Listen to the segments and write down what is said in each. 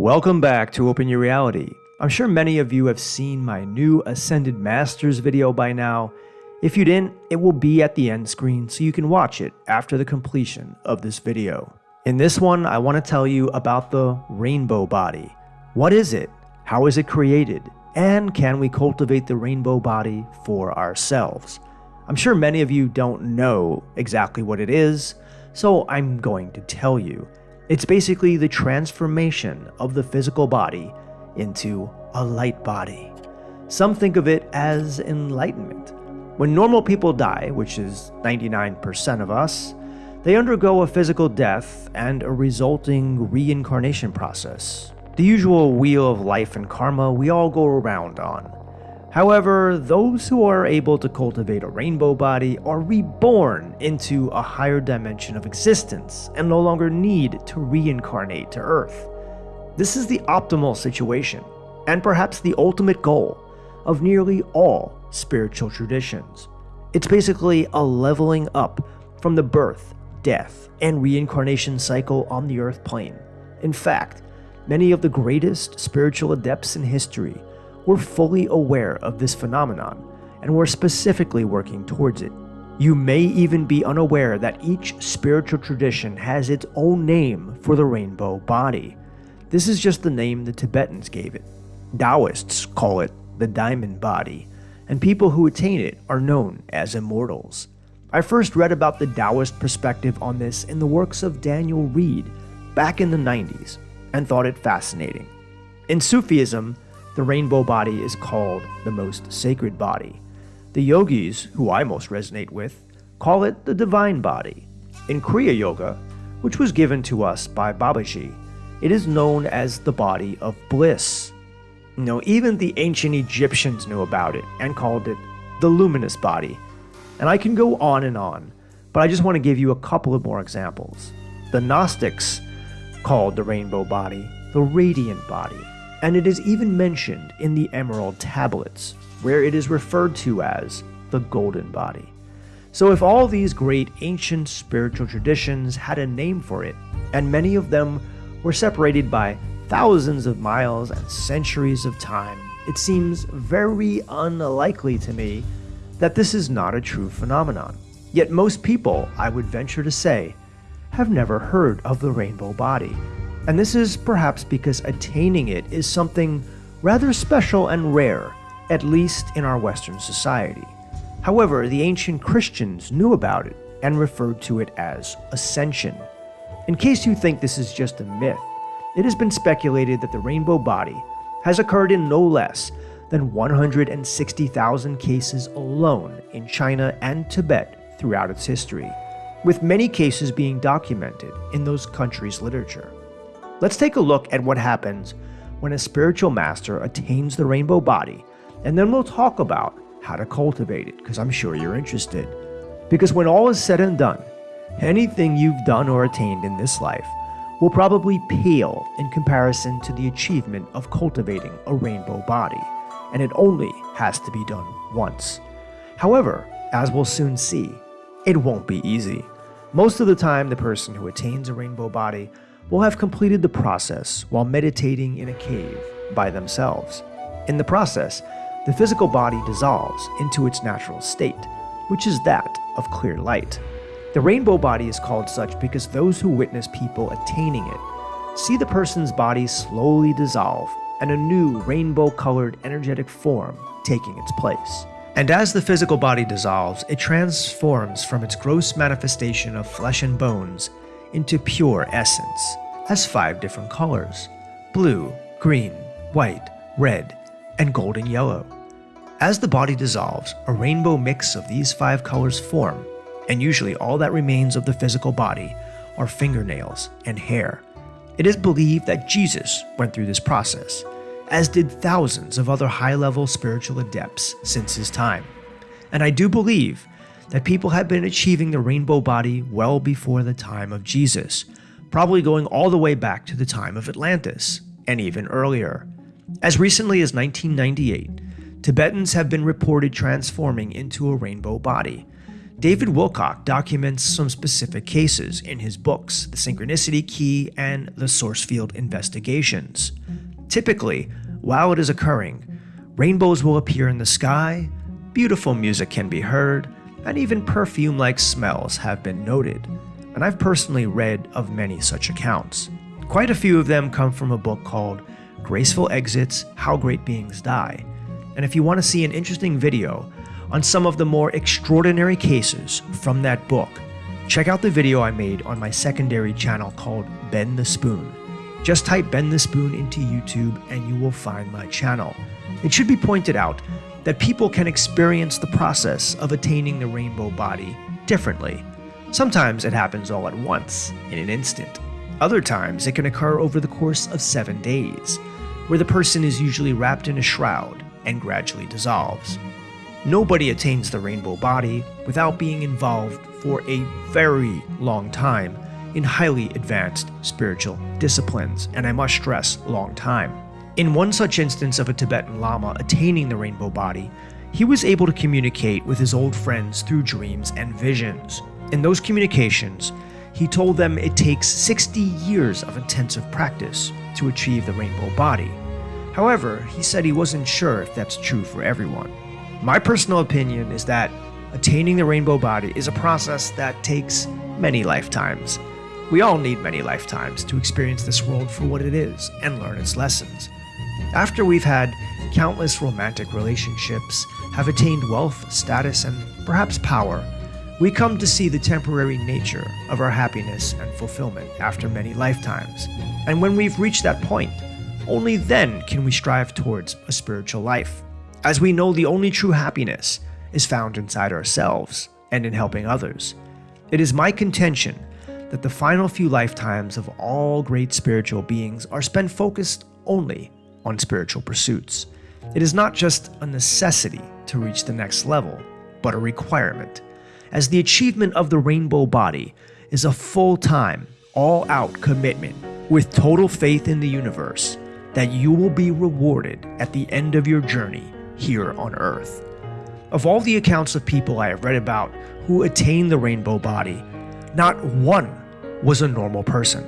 Welcome back to Open Your Reality. I'm sure many of you have seen my new Ascended Masters video by now. If you didn't, it will be at the end screen so you can watch it after the completion of this video. In this one, I want to tell you about the rainbow body. What is it? How is it created? And can we cultivate the rainbow body for ourselves? I'm sure many of you don't know exactly what it is, so I'm going to tell you. It's basically the transformation of the physical body into a light body. Some think of it as enlightenment. When normal people die, which is 99% of us, they undergo a physical death and a resulting reincarnation process. The usual wheel of life and karma we all go around on. However, those who are able to cultivate a rainbow body are reborn into a higher dimension of existence and no longer need to reincarnate to Earth. This is the optimal situation, and perhaps the ultimate goal of nearly all spiritual traditions. It's basically a leveling up from the birth, death, and reincarnation cycle on the Earth plane. In fact, many of the greatest spiritual adepts in history were fully aware of this phenomenon and were specifically working towards it. You may even be unaware that each spiritual tradition has its own name for the rainbow body. This is just the name the Tibetans gave it. Taoists call it the diamond body, and people who attain it are known as immortals. I first read about the Taoist perspective on this in the works of Daniel Reid back in the 90s and thought it fascinating. In Sufism, the rainbow body is called the most sacred body. The yogis, who I most resonate with, call it the divine body. In Kriya Yoga, which was given to us by Babaji, it is known as the body of bliss. Know, even the ancient Egyptians knew about it and called it the luminous body. And I can go on and on, but I just want to give you a couple of more examples. The Gnostics called the rainbow body the radiant body and it is even mentioned in the Emerald Tablets, where it is referred to as the Golden Body. So, if all these great ancient spiritual traditions had a name for it, and many of them were separated by thousands of miles and centuries of time, it seems very unlikely to me that this is not a true phenomenon. Yet, most people, I would venture to say, have never heard of the rainbow body and this is perhaps because attaining it is something rather special and rare, at least in our Western society. However, the ancient Christians knew about it and referred to it as ascension. In case you think this is just a myth, it has been speculated that the rainbow body has occurred in no less than 160,000 cases alone in China and Tibet throughout its history, with many cases being documented in those countries' literature. Let's take a look at what happens when a spiritual master attains the rainbow body, and then we'll talk about how to cultivate it, because I'm sure you're interested. Because when all is said and done, anything you've done or attained in this life will probably pale in comparison to the achievement of cultivating a rainbow body, and it only has to be done once. However, as we'll soon see, it won't be easy. Most of the time, the person who attains a rainbow body will have completed the process while meditating in a cave by themselves. In the process, the physical body dissolves into its natural state, which is that of clear light. The rainbow body is called such because those who witness people attaining it see the person's body slowly dissolve and a new rainbow colored energetic form taking its place. And as the physical body dissolves, it transforms from its gross manifestation of flesh and bones into pure essence, has five different colors blue, green, white, red, and golden yellow. As the body dissolves, a rainbow mix of these five colors form, and usually all that remains of the physical body are fingernails and hair. It is believed that Jesus went through this process, as did thousands of other high level spiritual adepts since his time. And I do believe that people have been achieving the rainbow body well before the time of Jesus, probably going all the way back to the time of Atlantis, and even earlier. As recently as 1998, Tibetans have been reported transforming into a rainbow body. David Wilcock documents some specific cases in his books, The Synchronicity Key and The Source Field Investigations. Typically, while it is occurring, rainbows will appear in the sky, beautiful music can be heard, and even perfume like smells have been noted. And I've personally read of many such accounts. Quite a few of them come from a book called Graceful Exits How Great Beings Die. And if you want to see an interesting video on some of the more extraordinary cases from that book, check out the video I made on my secondary channel called Bend the Spoon. Just type Bend the Spoon into YouTube and you will find my channel. It should be pointed out that people can experience the process of attaining the rainbow body differently. Sometimes it happens all at once, in an instant. Other times it can occur over the course of seven days, where the person is usually wrapped in a shroud and gradually dissolves. Nobody attains the rainbow body without being involved for a very long time in highly advanced spiritual disciplines, and I must stress, long time. In one such instance of a Tibetan Lama attaining the rainbow body, he was able to communicate with his old friends through dreams and visions. In those communications, he told them it takes 60 years of intensive practice to achieve the rainbow body. However, he said he wasn't sure if that's true for everyone. My personal opinion is that attaining the rainbow body is a process that takes many lifetimes. We all need many lifetimes to experience this world for what it is and learn its lessons. After we've had countless romantic relationships, have attained wealth, status, and perhaps power, we come to see the temporary nature of our happiness and fulfillment after many lifetimes. And when we've reached that point, only then can we strive towards a spiritual life as we know the only true happiness is found inside ourselves and in helping others. It is my contention that the final few lifetimes of all great spiritual beings are spent focused only on spiritual pursuits. It is not just a necessity to reach the next level, but a requirement, as the achievement of the rainbow body is a full time, all out commitment with total faith in the universe that you will be rewarded at the end of your journey here on Earth. Of all the accounts of people I have read about who attained the rainbow body, not one was a normal person.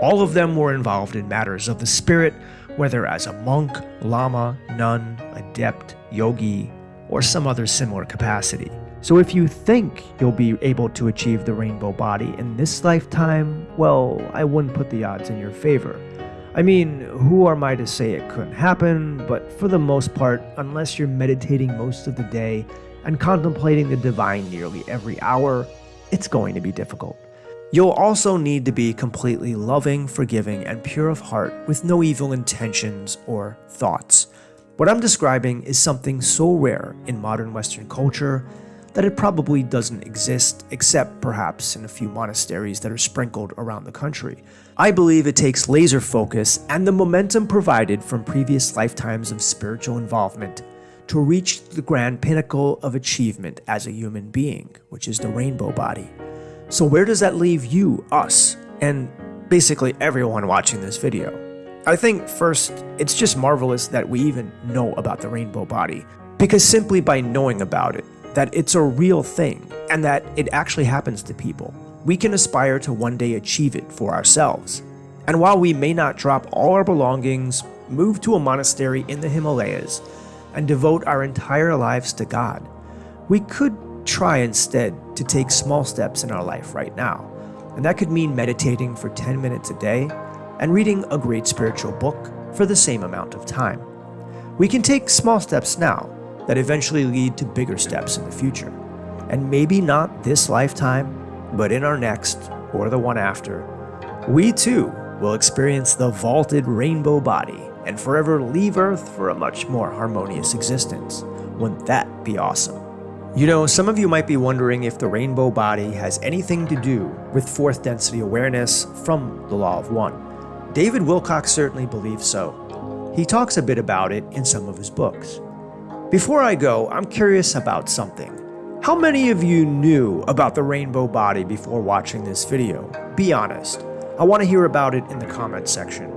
All of them were involved in matters of the spirit, whether as a monk, lama, nun, adept, yogi, or some other similar capacity. So if you think you'll be able to achieve the rainbow body in this lifetime, well, I wouldn't put the odds in your favor. I mean, who am I to say it couldn't happen? But for the most part, unless you're meditating most of the day and contemplating the divine nearly every hour, it's going to be difficult. You'll also need to be completely loving, forgiving, and pure of heart with no evil intentions or thoughts. What I'm describing is something so rare in modern Western culture that it probably doesn't exist except perhaps in a few monasteries that are sprinkled around the country. I believe it takes laser focus and the momentum provided from previous lifetimes of spiritual involvement to reach the grand pinnacle of achievement as a human being, which is the rainbow body. So where does that leave you, us, and basically everyone watching this video? I think first, it's just marvelous that we even know about the rainbow body, because simply by knowing about it, that it's a real thing and that it actually happens to people. We can aspire to one day achieve it for ourselves. And while we may not drop all our belongings, move to a monastery in the Himalayas, and devote our entire lives to God, we could try instead to take small steps in our life right now. And that could mean meditating for 10 minutes a day and reading a great spiritual book for the same amount of time. We can take small steps now that eventually lead to bigger steps in the future. And maybe not this lifetime, but in our next, or the one after, we too will experience the vaulted rainbow body and forever leave Earth for a much more harmonious existence. Wouldn't that be awesome? You know, some of you might be wondering if the rainbow body has anything to do with fourth density awareness from the Law of One. David Wilcock certainly believes so. He talks a bit about it in some of his books. Before I go, I'm curious about something. How many of you knew about the rainbow body before watching this video? Be honest. I want to hear about it in the comments section.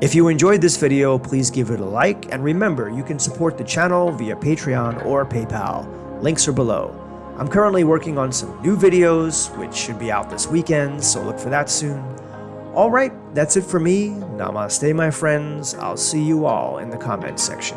If you enjoyed this video, please give it a like, and remember, you can support the channel via Patreon or PayPal. Links are below. I'm currently working on some new videos, which should be out this weekend, so look for that soon. Alright, that's it for me. Namaste, my friends. I'll see you all in the comments section.